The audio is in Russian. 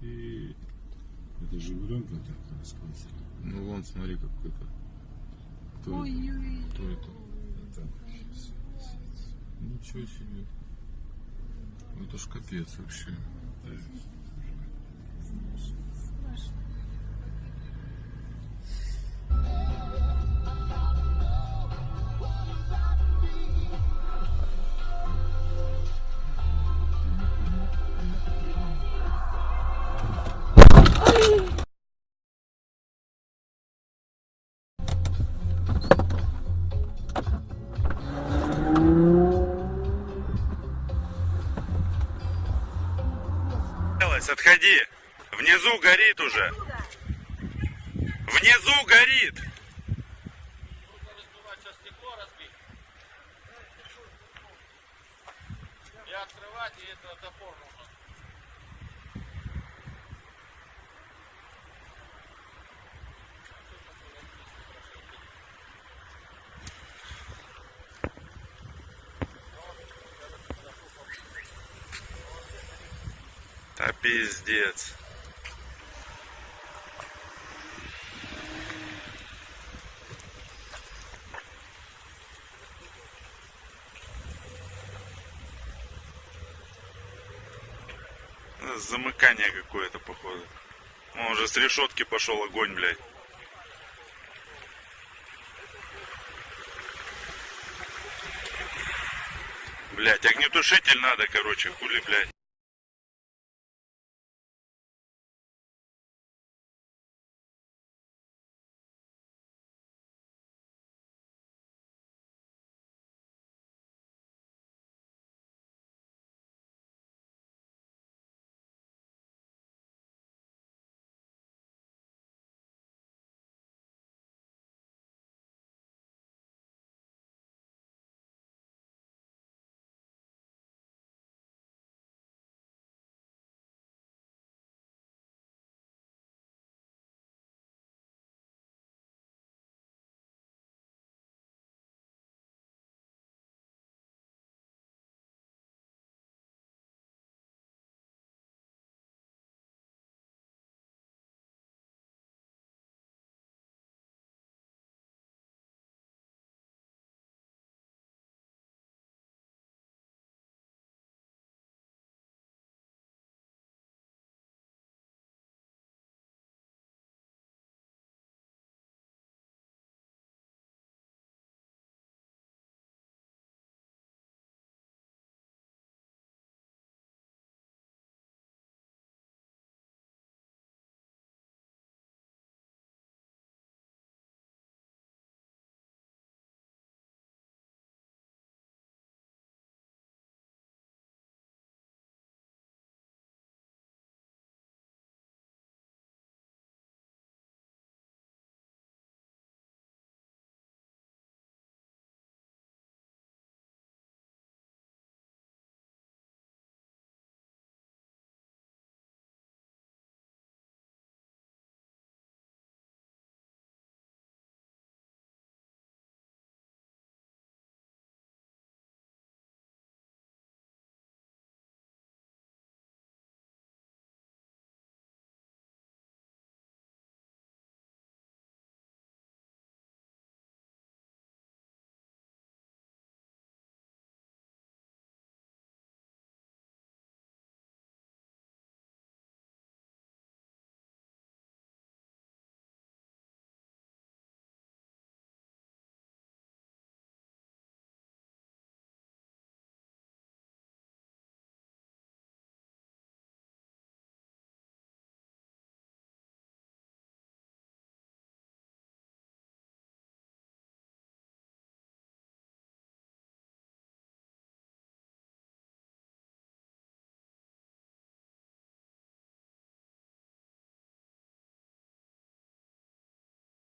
Ты. Это Жигуленка так рассказывали. Ну вон, смотри, какой-то. Кто это? Ой-ой. Кто это? Это щас, щас. Ничего себе. Ну, Это ж капец вообще. Да. Отходи. Внизу горит уже. Внизу горит. И открывать, и это топор нужно. Пиздец. Замыкание какое-то, походу. Ну, уже с решетки пошел огонь, блядь. Блять, огнетушитель надо, короче, хули, блядь.